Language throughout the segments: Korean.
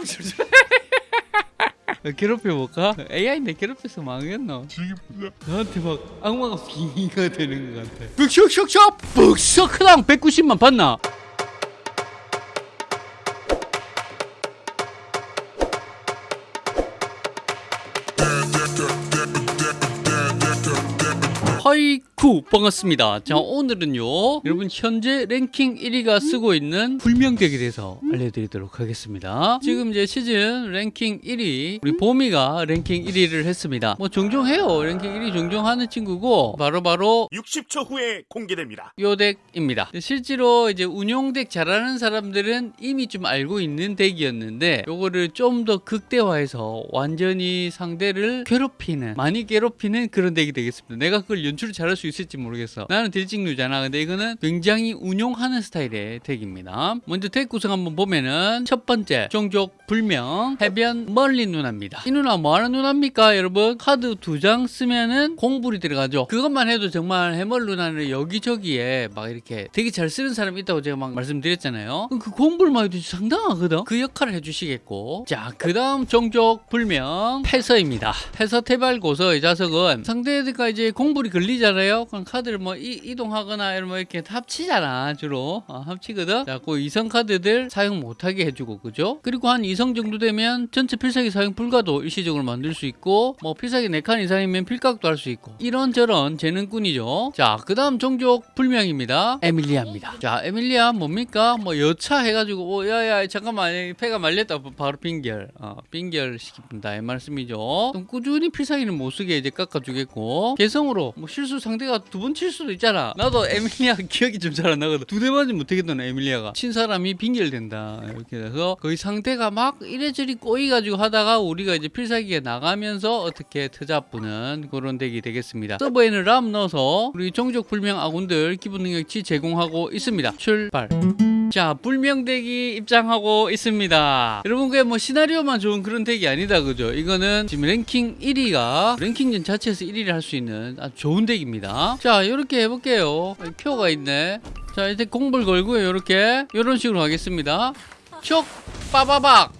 사람 줄줄 괴롭혀볼까? AI인데 괴롭혀서 망했노. 나한테 막 악마가 빙의가 되는 것 같아. 슉슉슉슉 북서크당 190만 봤나? 반갑습니다 자 오늘은요 여러분 현재 랭킹 1위가 쓰고 있는 불명덱에 대해서 알려드리도록 하겠습니다 지금 이제 시즌 랭킹 1위 우리 보미가 랭킹 1위를 했습니다 뭐 종종 해요 랭킹 1위 종종 하는 친구고 바로 바로 60초 후에 공개됩니다. 요 덱입니다. 실제로 이제 운용덱 잘하는 사람들은 이미 좀 알고 있는 덱이었는데 요거를 좀 더 극대화해서 완전히 상대를 괴롭히는 많이 괴롭히는 그런 덱이 되겠습니다. 내가 그걸 연출을 잘할 수 있을 지 모르겠어. 나는 딜찍류잖아. 근데 이거는 굉장히 운용하는 스타일의 덱입니다. 먼저 덱 구성 한번 보면은 첫 번째 종족 불명 해변 멀리 누나입니다. 이 누나 뭐 하는 누나입니까 여러분? 카드 두 장 쓰면은 공불이 들어가죠. 그것만 해도 정말 해멀 누나는 여기저기에 막 이렇게 되게 잘 쓰는 사람이 있다고 제가 막 말씀드렸잖아요. 그 공불만 해도 상당하거든. 그 역할을 해주시겠고. 자, 그 다음 종족 불명 패서입니다. 패서 태발고서 이 자석은 상대가 이제 공불이 걸리잖아요. 그럼 카드를 뭐 이, 동하거나 이런 뭐 이렇게 합치잖아 주로 어, 합치거든. 자, 그 이성 카드들 사용 못하게 해주고 그죠? 그리고 한 이성 정도 되면 전체 필살기 사용 불가도 일시적으로 만들 수 있고 뭐 필살기 4칸 이상이면 필각도 할 수 있고 이런저런 재능꾼이죠. 자, 그 다음 종족 불명입니다. 에밀리아입니다. 자, 에밀리아 뭡니까? 뭐 여차 해가지고 오, 야야 잠깐만 패가 말렸다 바로 빙결 어, 빙결 시킵니다 이 말씀이죠. 꾸준히 필살기는 못 쓰게 이제 깎아주겠고 개성으로 뭐 실수 상대가 두 번 칠 수도 있잖아. 나도 에밀리아 기억이 좀 잘 안 나거든. 두 대 맞으면 못하겠던 에밀리아가 친 사람이 빙결 된다 이렇게 돼서 거의 상대가 막 이래저래 꼬이가지고 하다가 우리가 이제 필살기가 나가면서 어떻게 트잡부는 그런 덱이 되겠습니다. 서버에는 람 넣어서 우리 종족 불명 아군들 기본 능력치 제공하고 있습니다. 출발. 자, 불명덱이 입장하고 있습니다. 여러분, 그게 뭐 시나리오만 좋은 그런 덱이 아니다, 그죠? 이거는 지금 랭킹 1위가 랭킹전 자체에서 1위를 할 수 있는 아주 좋은 덱입니다. 자, 이렇게 해볼게요. 표가 있네. 자, 이제 공불 걸고요, 이렇게. 이런 식으로 하겠습니다. 촉! 빠바박!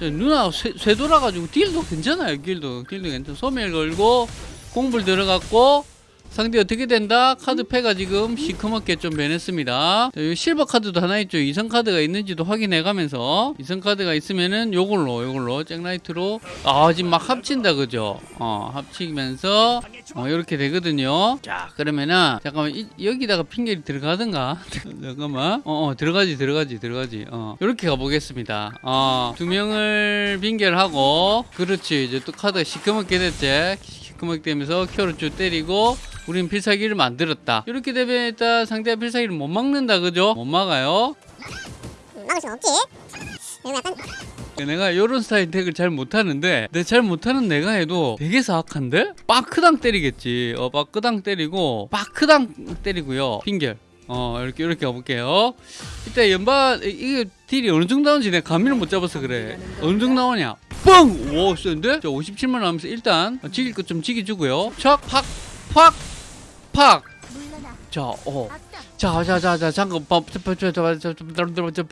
자, 누나 쇠, 쇠 돌아가지고 deal도 괜찮아요, deal도. deal도 괜찮아. 소멸 걸고, 공불 들어갔고, 상대 어떻게 된다? 카드 패가 지금 시커멓게 좀 변했습니다. 자, 실버 카드도 하나 있죠. 이성 카드가 있는지도 확인해 가면서 이성 카드가 있으면은 요걸로 요걸로 잭라이트로 아 지금 막 합친다 그죠? 어 합치면서 어 이렇게 되거든요. 자 그러면은 잠깐만 이, 여기다가 빙결이 들어가든가 잠깐만 어, 어 들어가지 들어가지 들어가지 어 이렇게 가보겠습니다. 어두 명을 빙결하고 그렇지 이제 또 카드가 시커멓게 됐지. 시커멓게 되면서 큐를 쭉 때리고 우린 필살기를 만들었다. 이렇게 되면 일단 상대가 필살기를 못 막는다, 그죠? 못 막아요. 막을 수 없지. 그리고 약간 내가 이런 스타일 덱을 잘 못하는데 내 잘 못하는 내가 해도 되게 사악한데? 빠크당 때리겠지. 어, 빠크당 때리고 빠크당 때리고요. 핑결. 어 이렇게 이렇게 가볼게요. 이때 이- 이게 딜이 어느 정도 나오는지 내가 감을 못 잡아서 그래. 어느 정도 나오냐? 뻥! 오 센데? 자 57만 나오면서 일단 지길 것 좀 지기주고요. 척! 팍! 팍! 팍! 자, 어. 자, 자, 자, 자, 잠깐,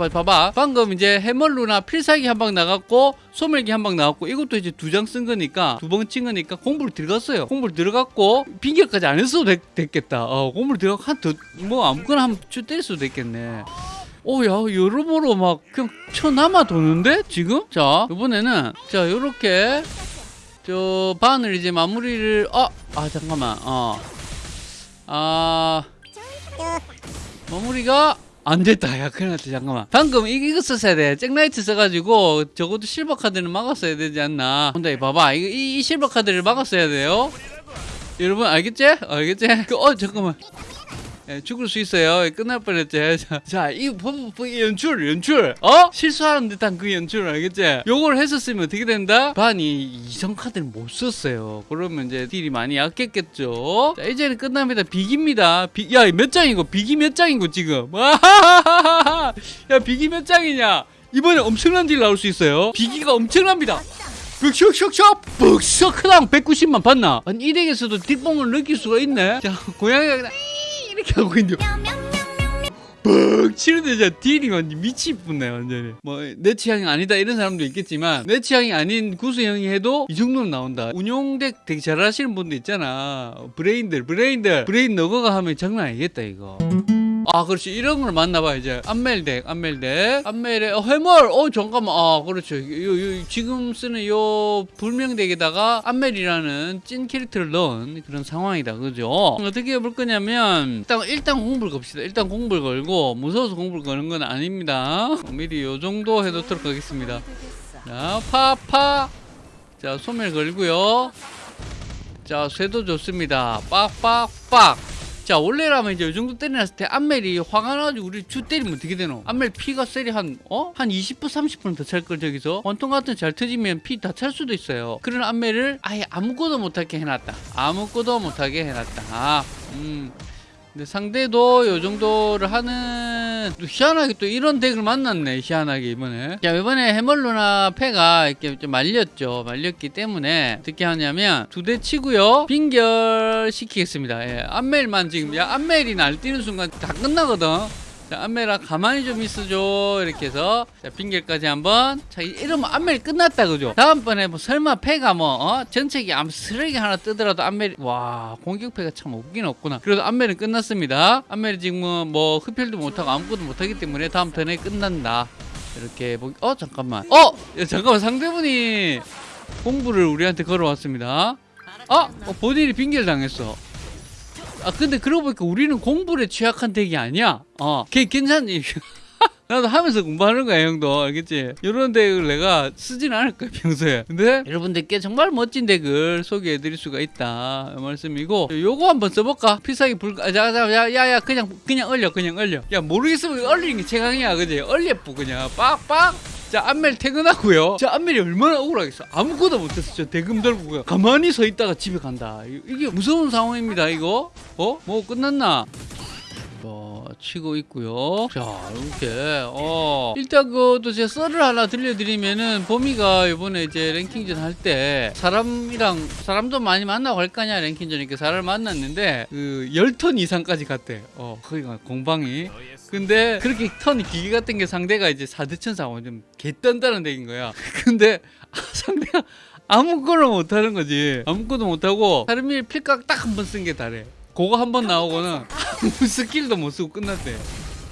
봐봐. 방금 이제 해멀루나 필살기 한 방 나갔고, 소멸기 한 방 나갔고, 이것도 이제 두 장 쓴 거니까, 두 번 친 거니까, 공부를 들어갔어요. 공부를 들어갔고, 빙결까지 안 했어도 됐, 겠다 어, 공부를 들어가 한, 더, 뭐, 아무거나 한번 때릴 도 됐겠네. 오야 어, 여러모로 막 그냥 쳐남아 도는데 지금 자 이번에는 자 요렇게 저 바늘 이제 마무리를 어, 아, 잠깐만 어아 마무리가 안 됐다. 야, 큰일 났다. 잠깐만. 방금 이, 이거 썼어야 돼. 잭라이트 써가지고 적어도 실버 카드는 막았어야 되지 않나. 근데 봐봐. 이, 이 실버 카드를 막았어야 돼요. 여러분, 알겠지? 알겠지? 그, 어, 잠깐만. 예, 죽을 수 있어요. 끝날 뻔했지. 자, 자, 이 연출, 연출. 어? 실수하는 듯한 그 연출 알겠지? 요걸 했었으면 어떻게 된다? 반이 이성 카드를 못 썼어요. 그러면 이제 딜이 많이 약했겠죠. 자, 이제는 끝납니다. 비기입니다. 비, 야, 몇 장이고? 비기 몇 장이고 지금? 야, 비기 몇 장이냐? 이번에 엄청난 딜 나올 수 있어요. 비기가 엄청납니다. 슉슉슉슉 북서크당 190만 봤나? 아니 이 덱에서도 뒷봉을 느낄 수가 있네 자 고양이가 그냥 이렇게 하고 있는데. 뻥 치는데 진짜 딜이 완전 미치겠네 완전히. 뭐 내 취향이 아니다 이런 사람도 있겠지만 내 취향이 아닌 구수형이 해도 이 정도는 나온다. 운용덱 되게 잘하시는 분들 있잖아. 브레인들 브레인들. 브레인 너거가 하면 장난 아니겠다 이거 아 그렇지. 이런 걸 만나봐 이제. 안멜덱 안멜덱 안멜에 어, 해멀. 어 잠깐만. 아 그렇죠. 요, 요, 지금 쓰는 요 불명덱에다가 안멜이라는 찐 캐릭터를 넣은 그런 상황이다. 그죠? 어떻게 해볼 거냐면 일단 일단 공부를 겁시다. 일단 공부를 걸고 무서워서 공부를 거는 건 아닙니다. 미리 요 정도 해놓도록 하겠습니다. 자 파파. 자 소멸 걸고요. 자 쇠도 좋습니다. 빡빡빡 자 원래라면 이제 이 정도 때려놨을 때 안멜이 화가 나가지고 우리 주 때리면 어떻게 되노? 안멜 피가 셀이 한 어? 한 20% 30%더 찰걸 저기서? 원통 같은 잘 터지면 피 다 찰 수도 있어요. 그런 안멜을 아예 아무것도 못하게 해놨다. 아무것도 못하게 해놨다. 아, 음. 근데 상대도 요 정도를 하는 또 희한하게 또 이런 덱을 만났네 희한하게 이번에. 자 이번에 해멀루나 패가 이렇게 좀 말렸죠. 말렸기 때문에 어떻게 하냐면 두 대 치고요. 빙결 시키겠습니다. 예, 안멜만 지금 야 안멜이 날뛰는 순간 다 끝나거든 자 안멜아 가만히 좀 있어줘. 이렇게 해서. 자 빙결까지 한번. 자 이러면 안멜이 끝났다 그죠? 다음번에 뭐 설마 패가 뭐 어? 전체기 아무 쓰레기 하나 뜨더라도 안멜이 와 공격패가 참 없긴 없구나. 그래도 안멜은 끝났습니다. 안멜이 지금 뭐, 뭐 흡혈도 못하고 아무것도 못하기 때문에 다음 턴에 끝난다. 이렇게 보기 어 잠깐만. 어! 야, 잠깐만 상대분이 공부를 우리한테 걸어왔습니다. 아 어, 본인이 빙결 당했어 아 근데 그러고 보니까 우리는 공부에 취약한 덱이 아니야. 어. 걔 괜찮니 나도 하면서 공부하는 거야 형도. 알겠지? 이런 덱을 내가 쓰진 않을 거야 평소에. 근데? 여러분들께 정말 멋진 덱을 소개해 드릴 수가 있다. 이 말씀이고. 요거 한번 써볼까? 필살기 불 아, 야야야 그냥 그냥 얼려 그냥 얼려. 야 모르겠으면 얼리는 게 최강이야 그지? 얼려뿌 그냥. 빡빡 자 안멜 퇴근하고요. 자 안멜이 얼마나 억울하겠어. 아무것도 못했어 저 대금 들고 가만히 서 있다가 집에 간다. 이- 이게 무서운 상황입니다 이거. 어? 뭐 끝났나? 어, 치고 있고요. 자, 이렇게 어 일단 그또 제가 썰을 하나 들려드리면은 보미가 이번에 이제 랭킹전 할 때 사람이랑 사람도 많이 만나고 할 거냐 랭킹전이니까 사람을 만났는데 그 10턴 이상까지 갔대. 어, 거기가 공방이. 근데 그렇게 턴이 길게 갔던 게 상대가 이제 사대천사고 좀 개떤다는 덱인 거야. 근데 아, 상대가 아무거나 못하는 거지. 아무것도 못하고 하루밀 필각 딱 한 번 쓴 게 다래. 그거 한 번 나오고는 아무 스킬도 못 쓰고 끝났대.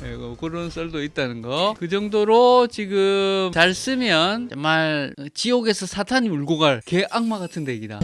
예, 그- 그런 썰도 있다는 거. 그 정도로 지금 잘 쓰면 정말 지옥에서 사탄이 울고 갈 개 악마 같은 덱이다.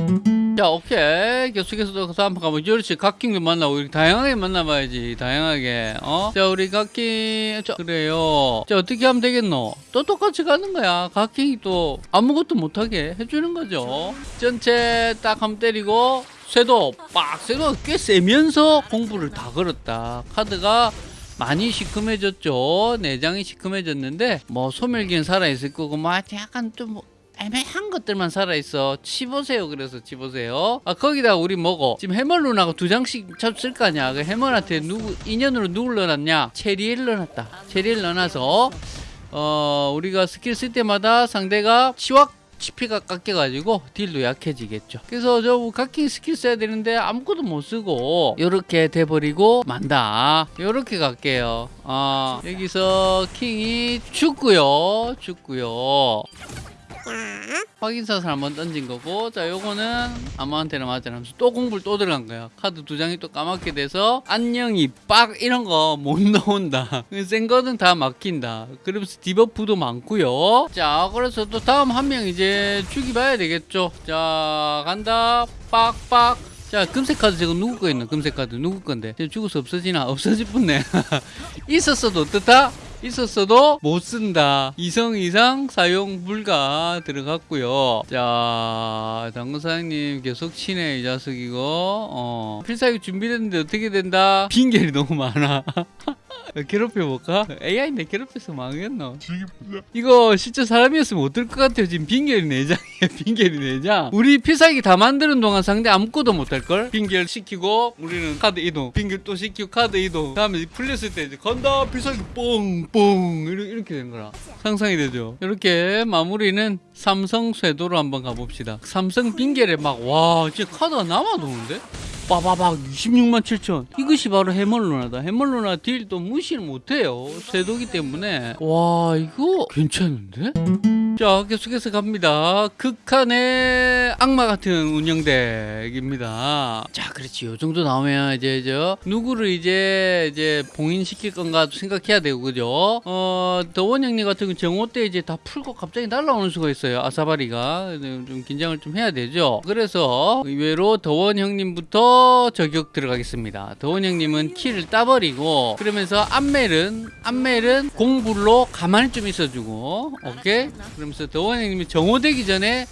자, 오케이. 계속해서 다음 가면 그렇지. 각킹도 만나고 이렇게 다양하게 만나봐야지. 다양하게. 어? 자, 우리 각킹. 자, 그래요. 자, 어떻게 하면 되겠노? 또 똑같이 가는 거야. 각킹이 또 아무것도 못하게 해주는 거죠. 전체 딱 한번 때리고 쇠도 빡 쇠도 꽤 세면서 공부를 다 걸었다. 카드가 많이 시큼해졌죠. 내장이 시큼해졌는데 뭐 소멸기는 살아있을 거고 뭐 약간 좀뭐 애매한 것들만 살아있어. 치보세요. 그래서 치보세요. 아 거기다 우리 뭐고 지금 해멀룬하고 두 장씩 쓸거 아니야. 그 해멀한테 누구 인연으로 누굴 넣어놨냐? 체리엘 넣어놨다. 체리엘 넣어놔서 어 우리가 스킬 쓸 때마다 상대가 치확 치피가 깎여가지고 딜도 약해지겠죠. 그래서 저 각킹 스킬 써야 되는데 아무것도 못 쓰고 이렇게 돼버리고 만다. 이렇게 갈게요. 아 여기서 킹이 죽고요, 죽고요. 확인사살 한번 던진 거고 자 요거는 아무한테나 맞아 하면서 또 공부를 또 들어간 거야. 카드 두 장이 또 까맣게 돼서 안녕이 빡! 이런 거 못 나온다. 센 거는 다 막힌다. 그러면서 debuff도 많고요. 자 그래서 또 다음 한 명 이제 죽이 봐야 되겠죠. 자 간다. 빡빡! 자 금색 카드 저거 누구 거 있나? 금색 카드 누구 건데? 지금 죽어서 없어지나? 없어져 뿟네 있었어도 어떻다 있었어도 못 쓴다. 이성 이상 사용 불가 들어갔고요. 자, 당근 사장님 계속 치네 이 자석이고. 어. 필살기 준비됐는데 어떻게 된다? 빈결이 너무 많아. 괴롭혀 볼까? AI인데 괴롭혀서 망했노. 이거 진짜 사람이었으면 어떨 것 같아요. 지금 빈결이 내장이에요. 빈결이 내장. 우리 필살기 다 만드는 동안 상대 아무것도 못할 걸. 빈결 시키고 우리는 카드 이동. 빈결 또 시키고 카드 이동. 다음에 풀렸을 때 이제 간다 필살기 뽕뽕 이렇게, 된 거라. 상상이 되죠. 이렇게 마무리는 삼성 쇄도로 한번 가봅시다. 삼성 빈결에 막 와 진짜 카드가 남아도는데? 빠바박 26만 7천. 이것이 바로 해멀루나다. 해멀루나 딜도 무시를 못해요. 쇄도기 때문에. 와 이거 괜찮은데? 자 계속해서 갑니다. 극한의 악마 같은 운영덱입니다. 자 그렇지. 요 정도 나오면 이제 저 누구를 이제 이제 봉인시킬 건가 생각해야 되고 그죠? 어 더원 형님 같은 경우 정오 때 이제 다 풀고 갑자기 날라오는 수가 있어요. 아사바리가. 좀 긴장을 좀 해야 되죠. 그래서 의외로 더원 형님부터 저격 들어가겠습니다. 더원 형님은 키를 따버리고 그러면서 안멜은 안멜은 공불로 가만히 좀 있어주고 오케이? 그러면서 더원 형님이 정오되기 전에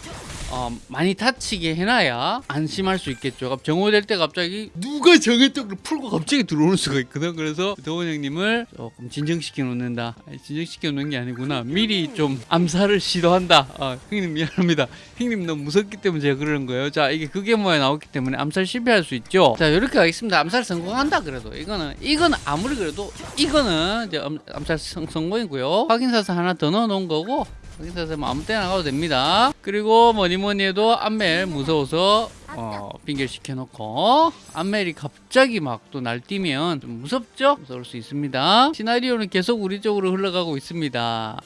어, 많이 다치게 해놔야 안심할 수 있겠죠. 정오될 때 갑자기 누가 정했다고 풀고 갑자기 들어오는 수가 있거든. 그래서 더원 형님을 조금 진정시켜 놓는다. 진정시켜 놓는 게 아니구나. 미리 좀 암살을 시도한다. 아, 형님 미안합니다. 형님 너무 무섭기 때문에 제가 그러는 거예요. 자, 이게 그게 뭐에 나왔기 때문에 암살 실패할 수 있죠. 자, 이렇게 하겠습니다. 암살 성공한다 그래도 이거는 이거는 아무리 그래도 이거는 이제 암, 암살 성, 성공이고요. 확인사서 하나 더 넣어 놓은 거고 여기서 뭐 아무 때나 가도 됩니다. 그리고 뭐니 뭐니 해도 안멜 무서워서 어, 빙결 시켜놓고 안멜이 갑자기 막 또 날뛰면 좀 무섭죠? 무서울 수 있습니다. 시나리오는 계속 우리 쪽으로 흘러가고 있습니다.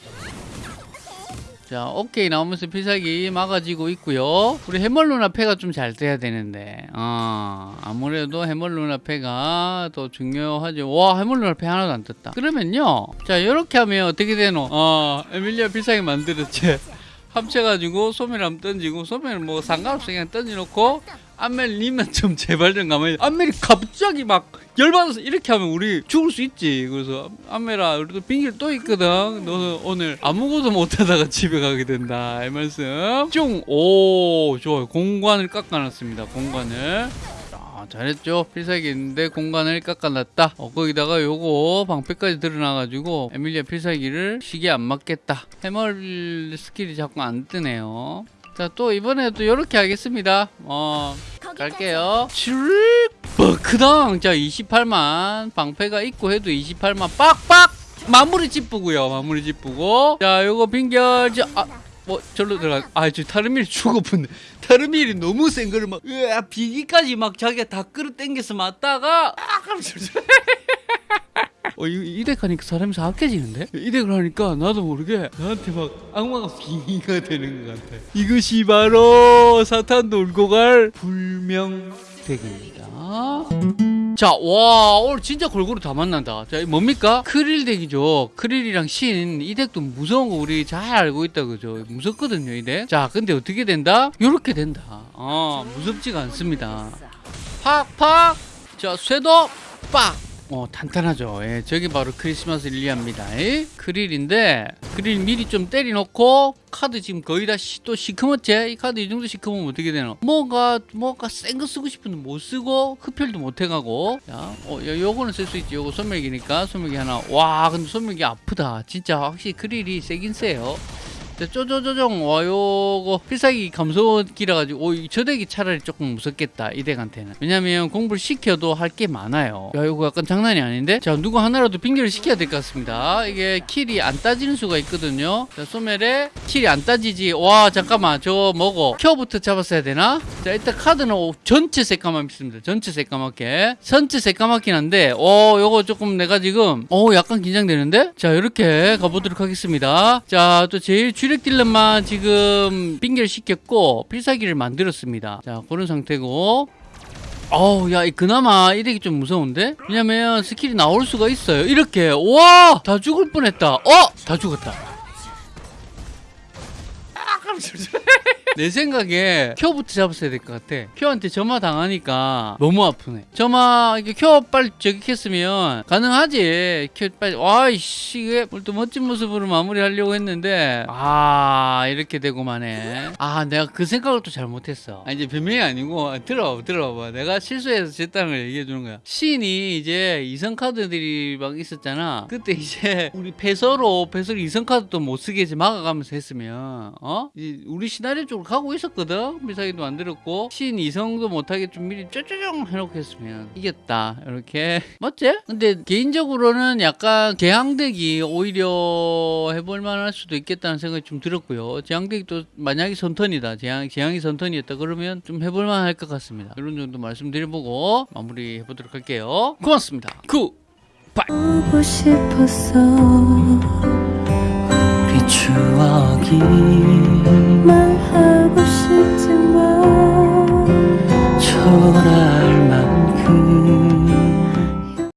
자, 오케이 나오면서 필살기 막아지고 있고요. 우리 해멀루나 패가 좀 잘 돼야 되는데, 어, 아무래도 해멀루나 패가 더 중요하죠. 와, 해멀루나 패 하나도 안 떴다. 그러면요, 자, 이렇게 하면 어떻게 되노? 어, 에밀리아 필살기 만들었지. 합쳐가지고 한번 던지고 소멸 뭐 상관없이 그냥 던져놓고 안멜 님은 좀 제발 좀 가만히 안멜이 갑자기 막 열받아서 이렇게 하면 우리 죽을 수 있지. 그래서 안멜아 우리도 빙길 또 있거든. 너는 오늘 아무것도 못하다가 집에 가게 된다. 이 말씀. 쫑오. 좋아요. 공간을 깎아놨습니다. 공간을. 아, 잘했죠? 필살기 있는데 공간을 깎아놨다. 어, 거기다가 요거 방패까지 드러나가지고 에밀리아 필살기를 시계 안 맞겠다. 해멀 스킬이 자꾸 안 뜨네요 자 또 이번에도 이렇게 하겠습니다. 어 갈게요. 슈릭 버크당 자 28만 방패가 있고 해도 28만 빡빡! 마무리 찌쁘고요 마무리 찌쁘고. 자 요거 빙결 아, 뭐 절로 들어가 아저 타르밀 죽어붙네 타르밀이 너무 센 거를 막 으아 비기까지 막 자기가 다 끌어 당겨서 맞다가 아 어, 이, 이덱 하니까 사람이 사악해지는데? 이덱을 하니까 나도 모르게 나한테 막 악마가 빙의가 되는 것 같아. 이것이 바로 사탄도 울고 갈 불명덱입니다. 자, 와, 오늘 진짜 골고루 다 만난다. 자, 이 뭡니까? 크릴 덱이죠. 크릴이랑 신, 이 덱도 무서운 거 우리 잘 알고 있다, 그죠? 무섭거든요, 이 덱. 자, 근데 어떻게 된다? 요렇게 된다. 어, 무섭지가 않습니다. 팍, 팍! 자, 쇠도 빡! 어, 탄탄하죠. 예, 저게 바로 크리스마스 릴리아입니다. 예? 크릴인데, 크릴 미리 좀 때려놓고, 카드 지금 거의 다 시, 또 시커멓지? 이 카드 이 정도 시커멓으면 어떻게 되노? 뭔가, 뭔가 센 거 쓰고 싶은데 못 쓰고, 흡혈도 못 해가고, 자, 어, 요, 요거는 쓸 수 있지. 요거 소멸기니까, 소멸기 하나. 와, 근데 소멸기 아프다. 진짜 확실히 크릴이 세긴 세요. 자, 쪼쪼쪼종 와 요거 필살기 감소기라 가지고 오, 저 덱이 차라리 조금 무섭겠다 이 덱한테는. 왜냐면 공부를 시켜도 할 게 많아요. 야 이거 약간 장난이 아닌데? 자 누구 하나라도 빙결을 시켜야 될 것 같습니다. 이게 킬이 안 따지는 수가 있거든요. 자 소멜에 킬이 안 따지지. 와 잠깐만. 저거 뭐고 켜부터 잡았어야 되나? 자 일단 카드는 오, 전체 새까맣 있습니다. 전체 새까맣게. 전체 새까맣긴 한데 오 요거 조금 내가 지금 오 약간 긴장되는데? 자 이렇게 가보도록 하겠습니다. 자 또 제일 주력 딜러만 지금 빙결 시켰고 필살기를 만들었습니다. 자 그런 상태고. 어우 야 이- 그나마 이 덱이 좀 무서운데? 왜냐면 스킬이 나올 수가 있어요. 이렇게. 와! 다 죽을 뻔했다. 어? 다 죽었다 내 생각에 큐부터 잡았어야 될 것 같아. 큐한테 점화 당하니까 너무 아프네. 점화 이게 큐 빨리 저격했으면 가능하지. 큐 빨리 와이씨 이게 뭘또 멋진 모습으로 마무리하려고 했는데 아 이렇게 되고 마네. 아 내가 그 생각을 또 잘못했어. 아, 이제 변명이 아니고 들어봐 들어봐. 내가 실수해서 걸 얘기해 주는 거야. 신이 이제 이성 카드들이 막 있었잖아. 그때 이제 우리 패서로 패서로 이성 카드도 못 쓰게 이제 막아가면서 했으면 어? 이 우리 시나리오 쪽으로 가고 있었거든. 미사기도 만들었고. 신 이성도 못하게 좀 미리 쪼쪼종 해놓고 했으면 이겼다. 이렇게. 맞지? 근데 개인적으로는 약간 개항덱이 오히려 해볼 만 할 수도 있겠다는 생각이 좀 들었고요. 제항덱이 또 만약에 선턴이다. 제항, 제항이 선턴이었다. 그러면 좀 해볼 만 할 것 같습니다. 이런 정도 말씀드려보고 마무리 해보도록 할게요. 고맙습니다 추억이 말하고 싶지만 초라